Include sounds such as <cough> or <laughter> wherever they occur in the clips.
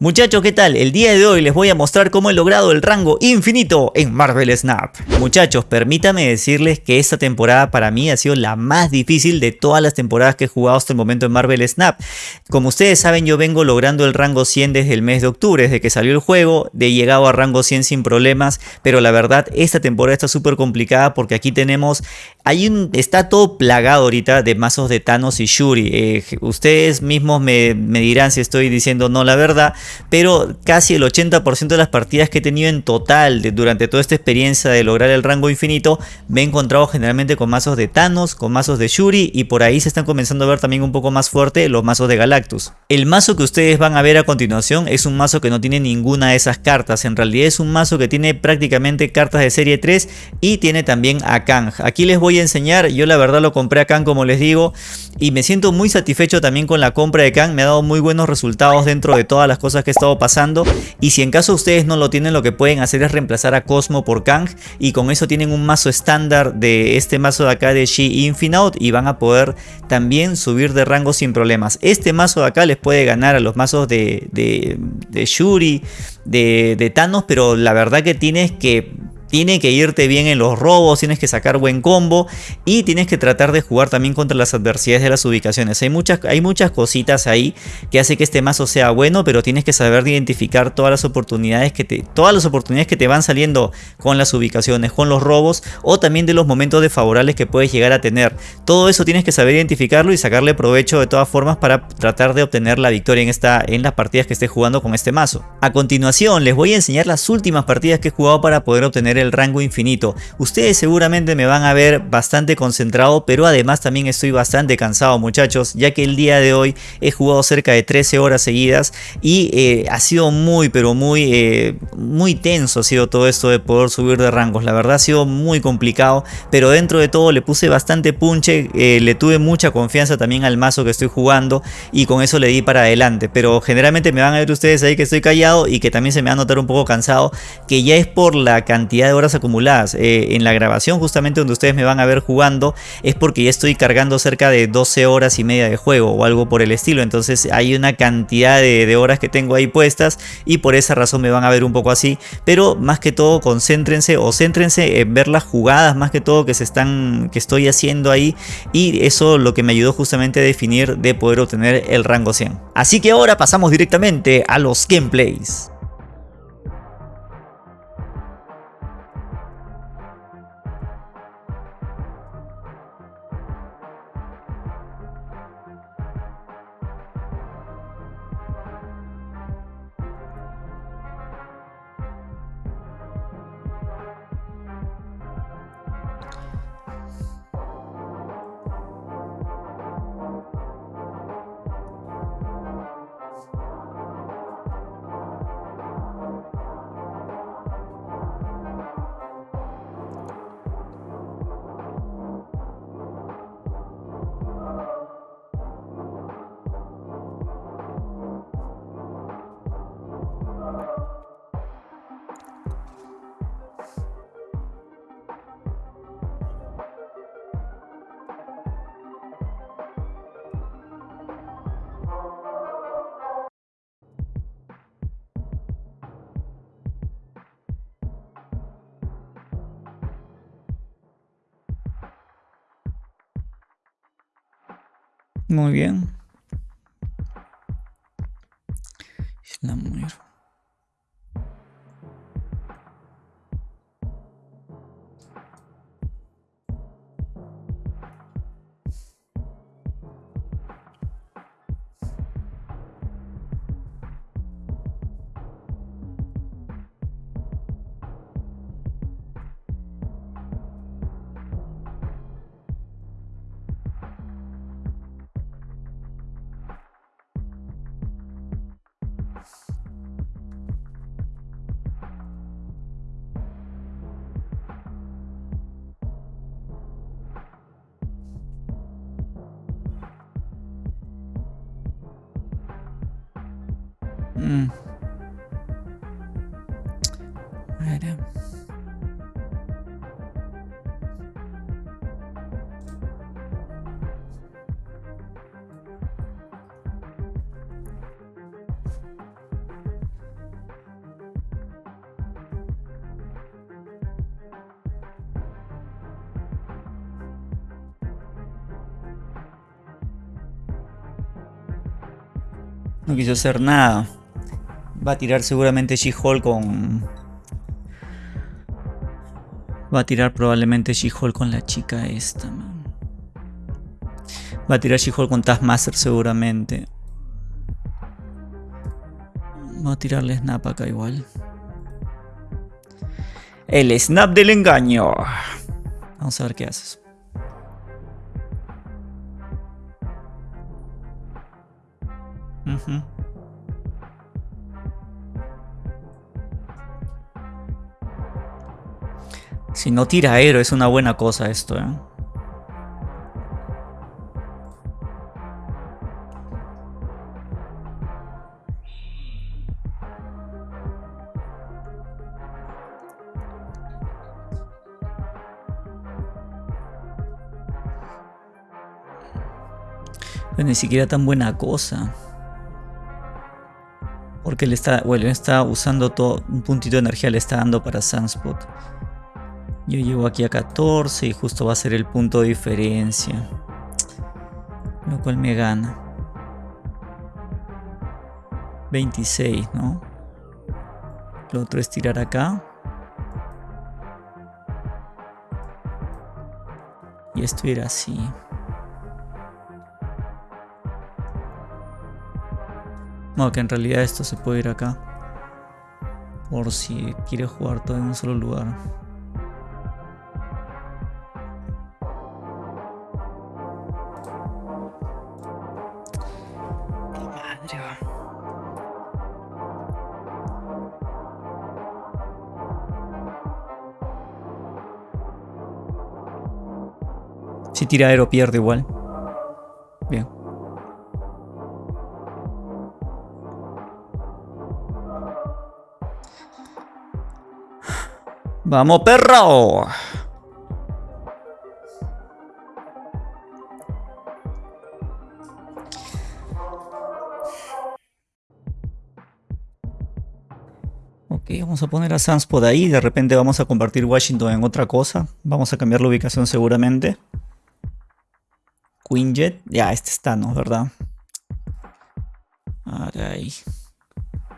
Muchachos, ¿qué tal? El día de hoy les voy a mostrar cómo he logrado el rango infinito en Marvel Snap. Muchachos, permítame decirles que esta temporada para mí ha sido la más difícil de todas las temporadas que he jugado hasta el momento en Marvel Snap. Como ustedes saben, yo vengo logrando el rango 100 desde el mes de octubre, desde que salió el juego, de llegado a rango 100 sin problemas, pero la verdad esta temporada está súper complicada porque aquí tenemos, hay un, está todo plagado ahorita de mazos de Thanos y Shuri. Eh, ustedes mismos me, dirán si estoy diciendo no la verdad, pero casi el 80% de las partidas que he tenido en total durante toda esta experiencia de lograr el rango infinito me he encontrado generalmente con mazos de Thanos, con mazos de Shuri y por ahí se están comenzando a ver también un poco más fuerte los mazos de Galactus. El mazo que ustedes van a ver a continuación es un mazo que no tiene ninguna de esas cartas, en realidad es un mazo que tiene prácticamente cartas de serie 3 y tiene también a Kang. Aquí les voy a enseñar, yo la verdad lo compré a Kang como les digo y me siento muy satisfecho también con la compra de Kang, me ha dado muy buenos resultados dentro de todas las cosas que he estado pasando. Y si en caso ustedes no lo tienen lo que pueden hacer es reemplazar a Cosmo por Kang y con eso tienen un mazo estándar de este mazo de acá de She Infinite y van a poder también subir de rango sin problemas. Este mazo de acá les puede ganar a los mazos de, de, Shuri, de, de Thanos, pero la verdad que tienes que tiene que irte bien en los robos, tienes que sacar buen combo y tienes que tratar de jugar también contra las adversidades de las ubicaciones. Hay muchas, hay muchas cositas ahí que hace que este mazo sea bueno, pero tienes que saber identificar todas las oportunidades que te, todas las oportunidades que te van saliendo con las ubicaciones, con los robos o también de los momentos desfavorables que puedes llegar a tener. Todo eso tienes que saber identificarlo y sacarle provecho de todas formas para tratar de obtener la victoria en, esta, en las partidas que estés jugando con este mazo. A continuación les voy a enseñar las últimas partidas que he jugado para poder obtener el rango infinito. Ustedes seguramente me van a ver bastante concentrado, pero además también estoy bastante cansado muchachos, ya que el día de hoy he jugado cerca de 13 horas seguidas y eh, ha sido muy pero muy, eh, muy tenso ha sido todo esto de poder subir de rangos. La verdad ha sido muy complicado, pero dentro de todo le puse bastante punche, eh, le tuve mucha confianza también al mazo que estoy jugando y con eso le di para adelante. Pero generalmente me van a ver ustedes ahí que estoy callado y que también se me va a notar un poco cansado, que ya es por la cantidad de horas acumuladas. Eh, en la grabación justamente donde ustedes me van a ver jugando es porque ya estoy cargando cerca de 12 horas y media de juego o algo por el estilo. Entonces hay una cantidad de, horas que tengo ahí puestas y por esa razón me van a ver un poco así. Pero más que todo concéntrense o céntrense en ver las jugadas más que todo que se están que estoy haciendo ahí y eso lo que me ayudó justamente a definir de poder obtener el rango 100. Así que ahora pasamos directamente a los gameplays. Muy bien. Mm. Eh. No quiso hacer nada. Va a tirar seguramente She-Hulk con... Va a tirar probablemente She-Hulk con la chica esta, man. Va a tirar She-Hulk con Taskmaster seguramente. Va a tirarle Snap acá igual. El Snap del engaño. Vamos a ver qué haces. Si no tira aero es una buena cosa esto, ¿eh? Ni siquiera tan buena cosa. Porque le está, bueno, está usando todo, un puntito de energía le está dando para Sunspot. Yo llego aquí a 14 y justo va a ser el punto de diferencia. Lo cual me gana. 26, ¿no? Lo otro es tirar acá. Y esto era así. No, que en realidad esto se puede ir acá. Por si quiere jugar todo en un solo lugar. Tira aero pierde igual. Bien. Vamos, perro. Ok, vamos a poner a Sanspod ahí. De repente vamos a convertir Washington en otra cosa. Vamos a cambiar la ubicación seguramente. Quinjet. Ya, este está, ¿no? ¿Verdad? Ahí.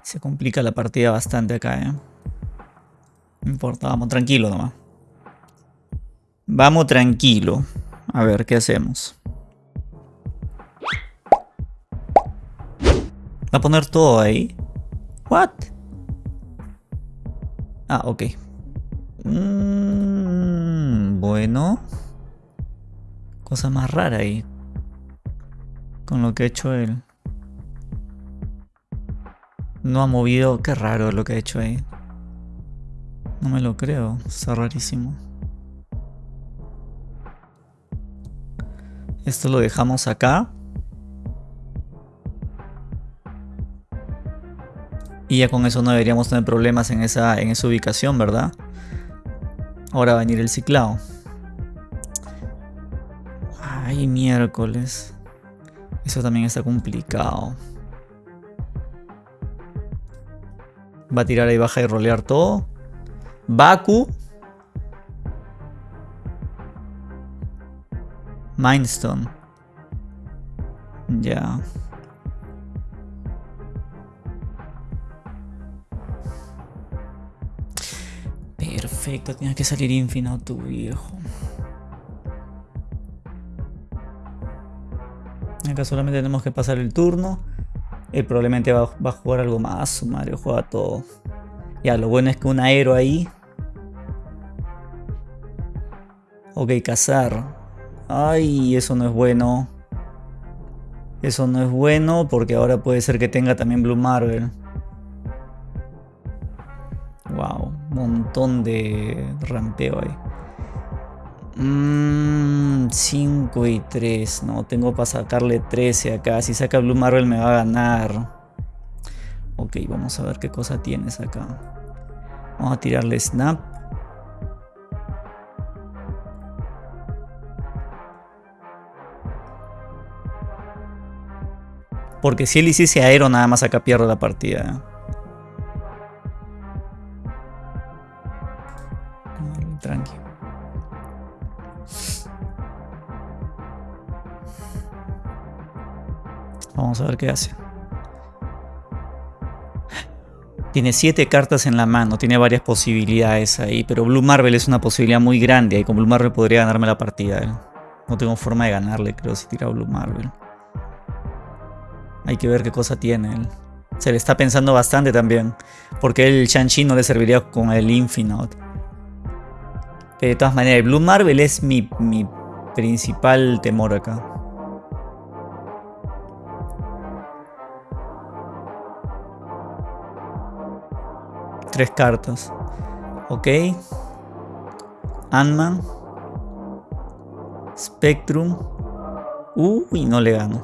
Se complica la partida bastante acá, ¿eh? No importa, vamos tranquilo nomás. Vamos tranquilo. A ver, ¿qué hacemos? ¿Va a poner todo ahí? ¿What? Ah, ok. Mm, bueno. Cosa más rara ahí. Con lo que ha hecho él. No ha movido... Qué raro lo que ha hecho ahí. No me lo creo, está rarísimo. Esto lo dejamos acá. Y ya con eso no deberíamos tener problemas en esa, en esa ubicación, ¿verdad? Ahora va a venir el ciclado. Ay, miércoles. Eso también está complicado. Va a tirar ahí baja y rolear todo. Baku. Mindstone. Ya. Perfecto, tiene que salir infinito viejo. Acá solamente tenemos que pasar el turno. Él probablemente va, a jugar algo más. Mario juega todo. Ya, lo bueno es que un aero ahí Ok, cazar. Ay, eso no es bueno. Eso no es bueno porque ahora puede ser que tenga también Blue Marvel. Wow, montón de rampeo ahí. 5 mm, y 3. No, tengo para sacarle 13 acá. Si saca Blue Marvel me va a ganar. Ok, vamos a ver qué cosa tienes acá. Vamos a tirarle Snap. Porque si él hiciese aero, nada más acá pierdo la partida. A ver qué hace. Tiene 7 cartas en la mano, tiene varias posibilidades ahí, pero Blue Marvel es una posibilidad muy grande y con Blue Marvel podría ganarme la partida. ¿eh? No tengo forma de ganarle, creo, si tira Blue Marvel. Hay que ver qué cosa tiene él. Se le está pensando bastante también, porque el Shang-Chi no le serviría con el Infinite. De todas maneras, Blue Marvel es mi, mi principal temor acá. Tres cartas. Ok. Ant-Man. Spectrum. Uy, no le gano.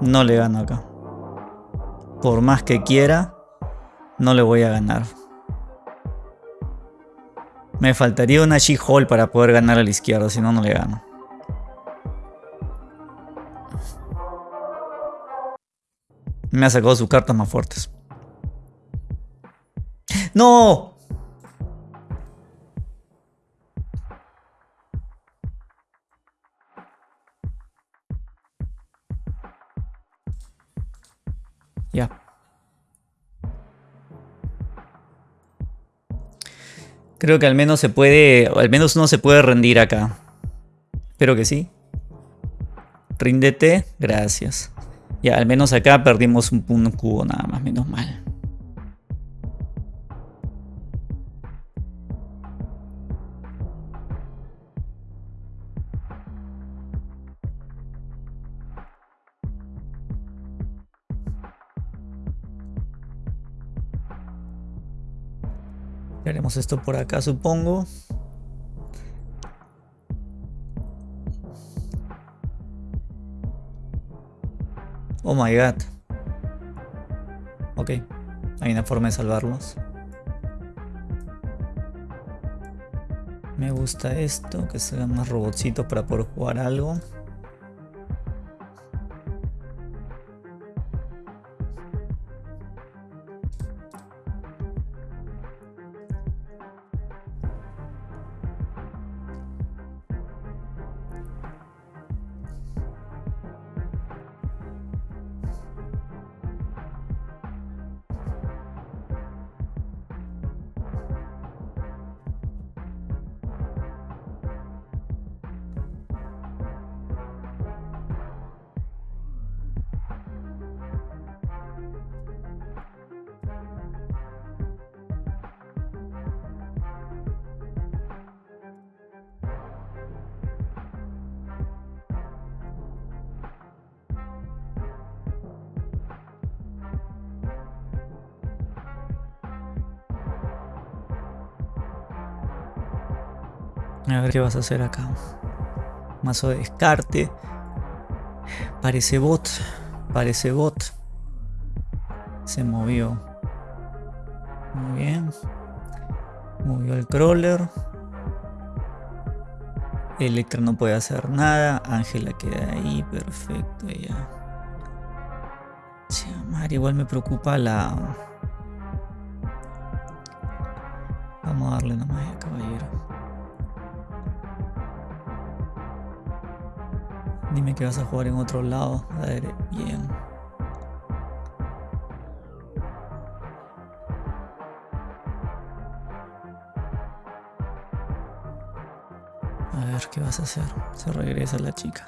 No le gano acá. Por más que quiera, no le voy a ganar. Me faltaría una She-Hole para poder ganar a la izquierda, si no, no le gano. Me ha sacado sus cartas más fuertes. ¡No! Ya. Creo que al menos se puede, al menos uno se puede rendir acá. Espero que sí. Ríndete, gracias. Ya, al menos acá perdimos un, un cubo nada más, menos mal. Esto por acá, supongo. Oh my god. Ok, hay una forma de salvarlos. Me gusta esto, que sean más robotcitos para poder jugar algo. A ver qué vas a hacer acá. Mazo de descarte. Parece bot. Parece bot. Se movió. Muy bien. Movió el crawler. Electra no puede hacer nada. Ángela queda ahí. Perfecto. Ya. Mar, igual me preocupa la... Vamos a darle nomás Dime que vas a jugar en otro lado. A ver, bien. A ver, ¿qué vas a hacer? Se regresa la chica.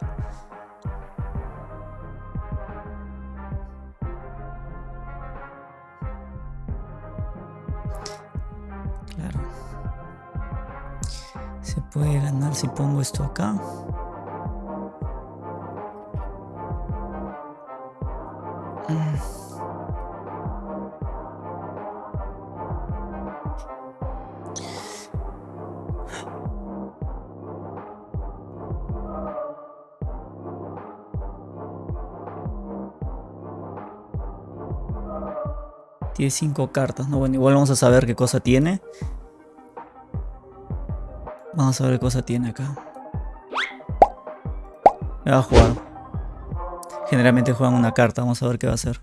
Claro. Se puede ganar si pongo esto acá. 5 cartas, ¿no? Bueno, igual vamos a saber qué cosa tiene. Vamos a ver qué cosa tiene acá. Me va a jugar. Generalmente juegan una carta, vamos a ver qué va a hacer.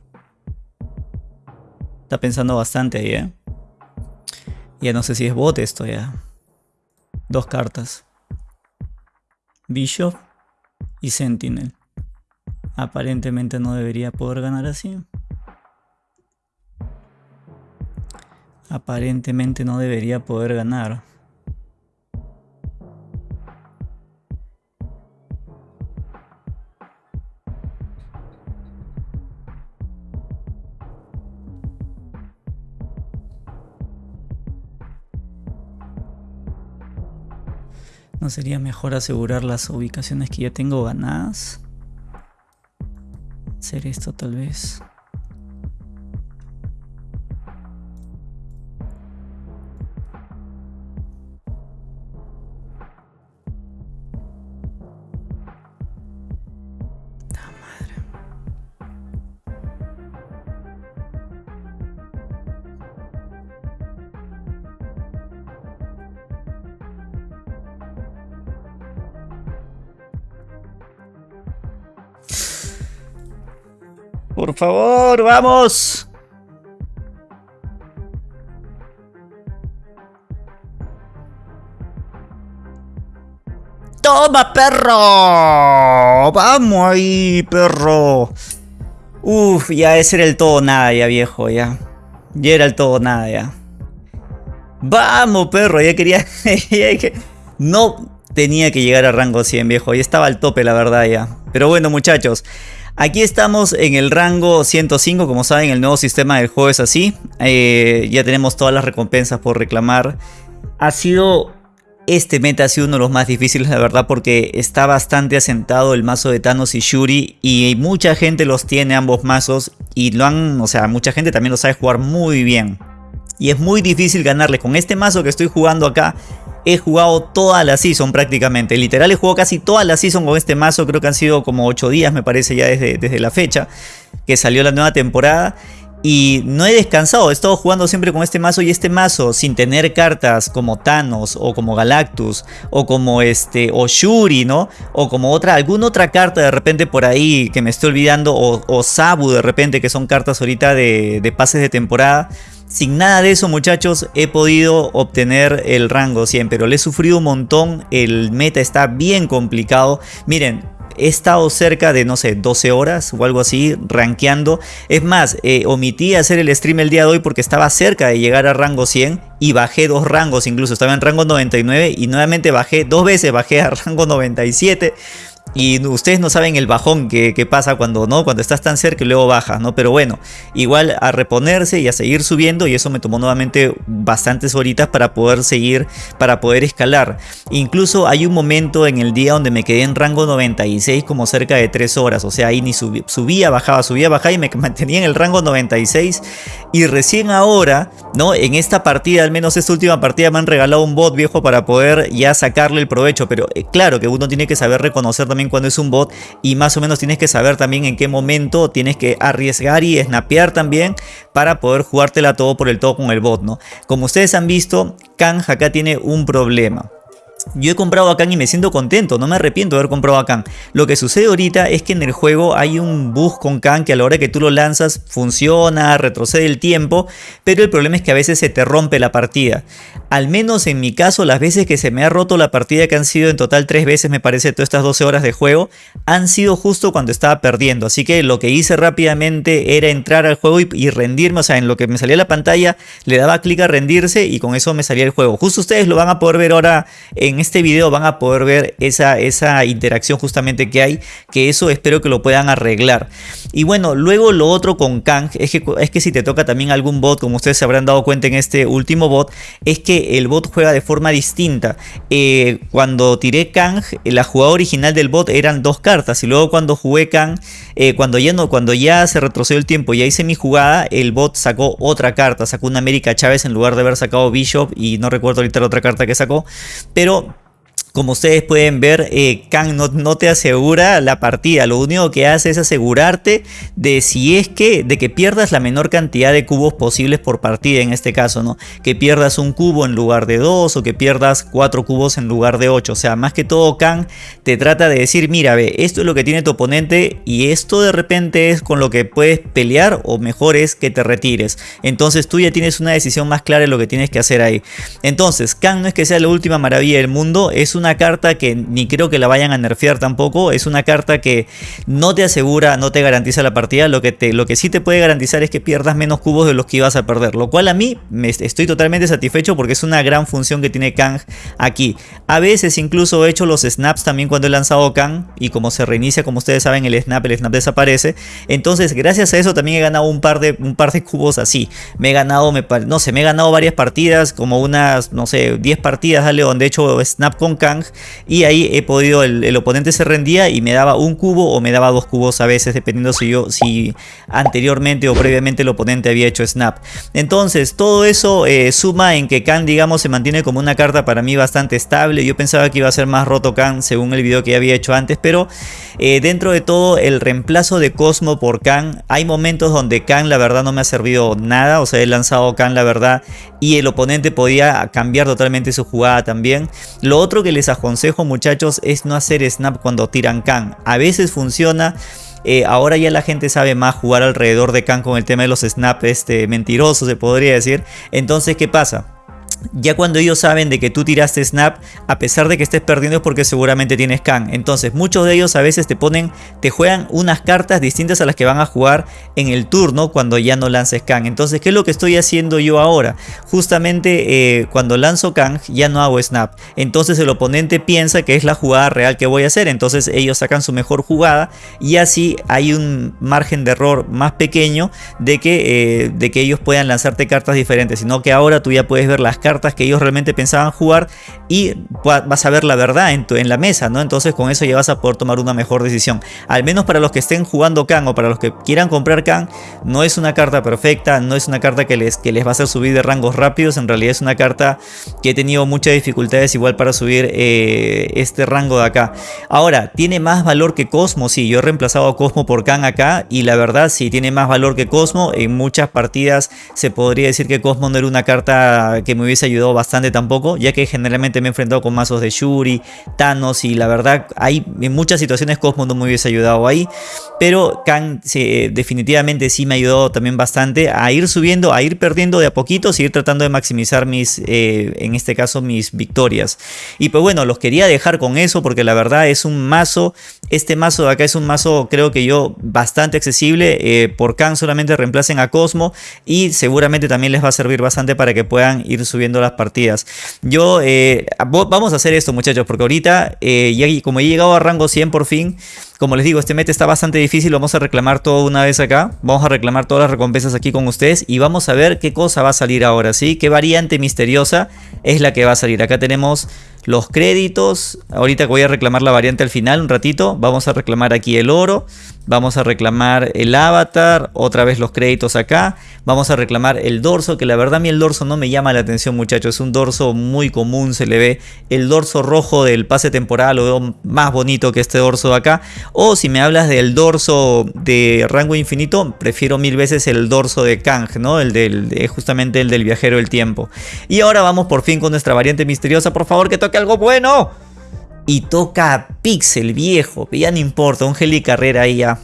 Está pensando bastante ahí, ¿eh? Ya no sé si es bot esto ya. Dos cartas. Bishop y Sentinel. Aparentemente no debería poder ganar así. Aparentemente no debería poder ganar. ¿No sería mejor asegurar las ubicaciones que ya tengo ganadas? Hacer esto tal vez. Vamos. ¡Toma, perro! ¡Vamos ahí, perro! Uf, ya ese era el todo nada ya, viejo, ya. Ya era el todo nada ya. ¡Vamos, perro! Ya quería... <laughs> no tenía que llegar a rango 100, viejo. Ya estaba al tope, la verdad, ya. Pero bueno, muchachos. Aquí estamos en el rango 105, como saben el nuevo sistema del juego es así. Eh, ya tenemos todas las recompensas por reclamar. Ha sido... Este meta ha sido uno de los más difíciles, la verdad, porque está bastante asentado el mazo de Thanos y Shuri. Y mucha gente los tiene ambos mazos. Y lo han, o sea, mucha gente también lo sabe jugar muy bien. Y es muy difícil ganarle. Con este mazo que estoy jugando acá, he jugado toda la season prácticamente. Literal he jugado casi toda la season con este mazo. Creo que han sido como 8 días me parece ya desde, desde la fecha que salió la nueva temporada. Y no he descansado, he estado jugando siempre con este mazo y este mazo sin tener cartas como Thanos o como Galactus o como este o Shuri, ¿no? O como otra, alguna otra carta de repente por ahí que me estoy olvidando o, o Sabu de repente que son cartas ahorita de, de pases de temporada. Sin nada de eso muchachos he podido obtener el rango 100 pero le he sufrido un montón, el meta está bien complicado. Miren, he estado cerca de, no sé, 12 horas o algo así, rankeando. Es más, eh, omití hacer el stream el día de hoy porque estaba cerca de llegar a rango 100 y bajé dos rangos incluso. Estaba en rango 99 y nuevamente bajé dos veces, bajé a <laughs> rango 97. Y ustedes no saben el bajón que, pasa cuando no cuando estás tan cerca y luego bajas, ¿no? Pero bueno, igual a reponerse y a seguir subiendo y eso me tomó nuevamente bastantes horitas para poder seguir, para poder escalar. Incluso hay un momento en el día donde me quedé en rango 96 como cerca de 3 horas, o sea, ahí ni subía, bajaba, subía, bajaba y me <laughs> mantenía en el rango 96 y recién ahora, ¿no? En esta partida, al menos esta última partida me han regalado un bot viejo para poder ya sacarle el provecho, pero eh, claro que uno tiene que saber reconocer también cuando es un bot y más o menos tienes que saber también en qué momento tienes que arriesgar y snapear también para poder jugártela todo por el todo con el bot, ¿no? Como ustedes han visto, Kang acá tiene un problema. Yo he comprado a Khan y me siento contento, no me arrepiento de haber comprado a Khan. Lo que sucede ahorita es que en el juego hay un bug con Khan que a la hora que tú lo lanzas funciona, retrocede el tiempo, pero el problema es que a veces se te rompe la partida. Al menos en mi caso, las veces que se me ha roto la partida, que han sido en total tres veces me parece todas estas 12 horas de juego, han sido justo cuando estaba perdiendo. Así que lo que hice rápidamente era entrar al juego y, rendirme, o sea, en lo que me salía la pantalla, le daba clic a rendirse y con eso me salía el juego. Justo ustedes lo van a poder ver ahora este video van a poder ver esa, esa interacción justamente que hay, que eso espero que lo puedan arreglar. Y bueno, luego lo otro con Kang es que, es que si te toca también algún bot, como ustedes se habrán dado cuenta en este último bot, es que el bot juega de forma distinta. Eh, cuando tiré Kang, la jugada original del bot eran dos cartas y luego cuando jugué Kang, eh, cuando, ya no, cuando ya se retrocedió el tiempo y ya hice mi jugada, el bot sacó otra carta, sacó una América Chávez en lugar de haber sacado Bishop y no recuerdo ahorita la otra carta que sacó, pero como ustedes pueden ver, eh, Kang no, te asegura la partida, lo único que hace es asegurarte de si es que, de que pierdas la menor cantidad de cubos posibles por partida en este caso, ¿no? Que pierdas un cubo en lugar de dos o que pierdas cuatro cubos en lugar de ocho, o sea, más que todo Kang te trata de decir, mira, ve, esto es lo que tiene tu oponente y esto de repente es con lo que puedes pelear o mejor es que te retires. Entonces tú ya tienes una decisión más clara de lo que tienes que hacer ahí. Entonces, Kang no es que sea la última maravilla del mundo, es un una carta que ni creo que la vayan a nerfear tampoco. Es una carta que no te asegura, no te garantiza la partida. Lo que, te, lo que sí te puede garantizar es que pierdas menos cubos de los que ibas a perder. Lo cual a mí me estoy totalmente satisfecho porque es una gran función que tiene Kang aquí. A veces incluso he hecho los snaps también cuando he lanzado Kang. Y como se reinicia, como ustedes saben, el snap, el snap desaparece. Entonces, gracias a eso también he ganado un par de, un par de cubos así. Me he ganado, me, no sé, me he ganado varias partidas, como unas, no sé, 10 partidas, dale, donde he hecho snap con Kang. Y ahí he podido, el, oponente se rendía y me daba un cubo o me daba dos cubos a veces, dependiendo si yo, si anteriormente o previamente el oponente había hecho snap. Entonces, todo eso eh, suma en que Kang, digamos, se mantiene como una carta para mí bastante estable. Yo pensaba que iba a ser más roto Kang según el video que había hecho antes, pero eh, dentro de todo el reemplazo de Cosmo por Kang, hay momentos donde Kang la verdad no me ha servido nada, o sea he lanzado Kang la verdad y el oponente podía cambiar totalmente su jugada también. Lo otro que les aconsejo muchachos es no hacer snap cuando tiran Kang, a veces funciona. Eh, ahora ya la gente sabe más jugar alrededor de Kang con el tema de los snaps este, mentirosos se podría decir. Entonces, ¿qué pasa? Ya cuando ellos saben de que tú tiraste snap, a pesar de que estés perdiendo es porque seguramente tienes can. Entonces muchos de ellos a veces te ponen, te juegan unas cartas distintas a las que van a jugar en el turno cuando ya no lances can. Entonces, ¿qué es lo que estoy haciendo yo ahora? Justamente eh, cuando lanzo can ya no hago snap. Entonces el oponente piensa que es la jugada real que voy a hacer. Entonces ellos sacan su mejor jugada y así hay un margen de error más pequeño de que, eh, de que ellos puedan lanzarte cartas diferentes. Sino que ahora tú ya puedes ver las cartas cartas que ellos realmente pensaban jugar y vas a ver la verdad en, tu, en la mesa, ¿no? Entonces con eso ya vas a poder tomar una mejor decisión. Al menos para los que estén jugando Khan o para los que quieran comprar Khan, no es una carta perfecta, no es una carta que les, que les va a hacer subir de rangos rápidos, en realidad es una carta que he tenido muchas dificultades igual para subir eh, este rango de acá. Ahora, ¿tiene más valor que Cosmo? Sí, yo he reemplazado a Cosmo por Khan acá y la verdad sí tiene más valor que Cosmo. En muchas partidas se podría decir que Cosmo no era una carta que me hubiese ayudó bastante tampoco, ya que generalmente me he enfrentado con mazos de Shuri, Thanos y la verdad hay en muchas situaciones Cosmo no me hubiese ayudado ahí, pero Kang definitivamente sí me ayudó también bastante a ir subiendo, a ir perdiendo de a poquito, seguir tratando de maximizar mis, eh, en este caso mis victorias. Y pues bueno, los quería dejar con eso porque la verdad es un mazo, este mazo de acá es un mazo creo que yo bastante accesible, eh, por Kang solamente reemplacen a Cosmo y seguramente también les va a servir bastante para que puedan ir subiendo las partidas. Yo, eh, vamos a hacer esto muchachos, porque ahorita, eh, ya, como he llegado a rango 100 por fin, como les digo, este meta está bastante difícil, vamos a reclamar todo una vez acá, vamos a reclamar todas las recompensas aquí con ustedes y vamos a ver qué cosa va a salir ahora, ¿sí? ¿Qué variante misteriosa es la que va a salir? Acá tenemos los créditos, ahorita voy a reclamar la variante al final un ratito, vamos a reclamar aquí el oro, Vamos a reclamar el avatar, otra vez los créditos acá. Vamos a reclamar el dorso, que la verdad a mí el dorso no me llama la atención muchachos. Es un dorso muy común, se le ve el dorso rojo del pase temporal, lo veo más bonito que este dorso de acá. O si me hablas del dorso de rango infinito, prefiero mil veces el dorso de Kang, ¿no? El del, justamente el del viajero del tiempo. Y ahora vamos por fin con nuestra variante misteriosa. Por favor que toque algo bueno y toca Pixel viejo, ya no importa, un Heli Carrera ahí ya.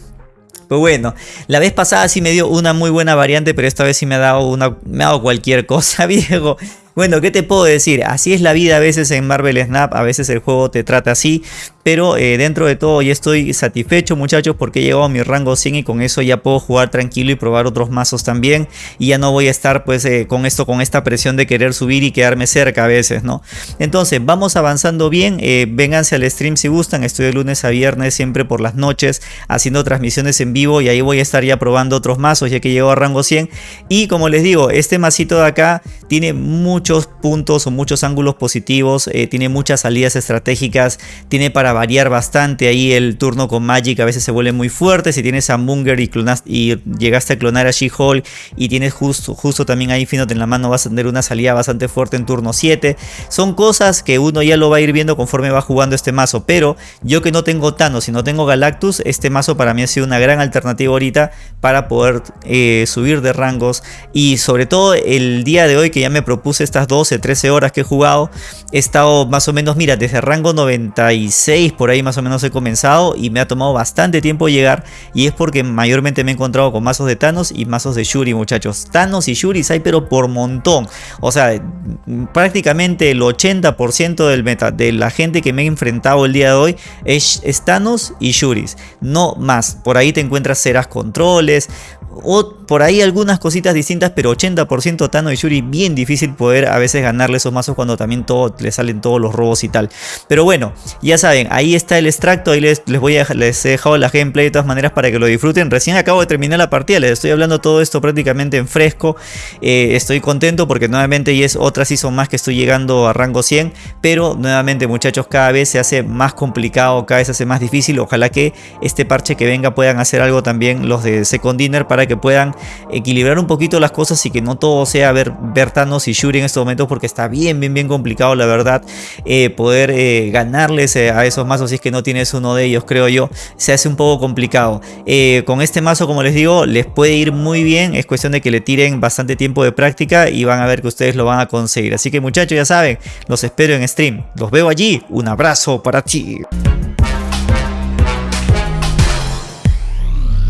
Pues bueno, la vez pasada sí me dio una muy buena variante, pero esta vez sí me ha dado una me ha dado cualquier <laughs> cosa, viejo. Bueno, ¿qué te puedo decir? Así es la vida a veces en Marvel Snap, a veces el juego te trata así, pero eh, dentro de todo ya estoy satisfecho muchachos porque he llegado a mi rango 100 y con eso ya puedo jugar tranquilo y probar otros mazos también. Y ya no voy a estar pues eh, con esto, con esta presión de querer subir y quedarme cerca a veces, ¿no? Entonces vamos avanzando bien, eh, vénganse al stream si gustan, estoy de lunes a viernes siempre por las noches haciendo transmisiones en vivo y ahí voy a estar ya probando otros mazos ya que llego a rango 100 y como les digo, este masito de acá tiene mucho muchos puntos o muchos ángulos positivos, eh, tiene muchas salidas estratégicas, tiene para variar bastante ahí el turno con Magic, a veces se vuelve muy fuerte, si tienes a Munger y, y llegaste a clonar a She-Hulk y tienes justo, justo también a Infinite en la mano, vas a tener una salida bastante fuerte en turno 7, son cosas que uno ya lo va a ir viendo conforme va jugando este mazo, pero yo que no tengo Thanos y no tengo Galactus, este mazo para mí ha sido una gran alternativa ahorita para poder eh, subir de rangos. Y sobre todo el día de hoy que ya me propuse estas 12, 13 horas que he jugado, he estado más o menos, mira, desde rango 96, 6 por ahí más o menos he comenzado y me ha tomado bastante tiempo llegar y es porque mayormente me he encontrado con mazos de Thanos y mazos de Shuri muchachos. Thanos y Shuri hay pero por montón. O sea, prácticamente el 80% del meta de la gente que me he enfrentado el día de hoy es, es Thanos y Shuris. No más. Por ahí te encuentras ceras controles, o por ahí algunas cositas distintas, pero 80% Tano y Yuri bien difícil poder a veces ganarle esos mazos cuando también todo, le salen todos los robos y tal. Pero bueno, ya saben, ahí está el extracto, ahí les, les voy a les he dejado la gameplay de todas maneras para que lo disfruten. Recién acabo de terminar la partida, les estoy hablando todo esto prácticamente en fresco. Eh, estoy contento porque nuevamente ya es otra season más que estoy llegando a rango 100, pero nuevamente muchachos cada vez se hace más complicado, cada vez se hace más difícil. Ojalá que este parche que venga puedan hacer algo también los de Second Dinner para que puedan equilibrar un poquito las cosas y que no todo sea ver, Thanos y Shuri en estos momentos porque está bien, bien, bien complicado la verdad eh, poder eh, ganarles a esos mazos si es que no tienes uno de ellos creo yo, se hace un poco complicado. con este mazo como les digo les puede ir muy bien, es cuestión de que le tiren bastante tiempo de práctica y van a ver que ustedes lo van a conseguir. Así que muchachos ya saben, los espero en stream, los veo allí, un abrazo para ti.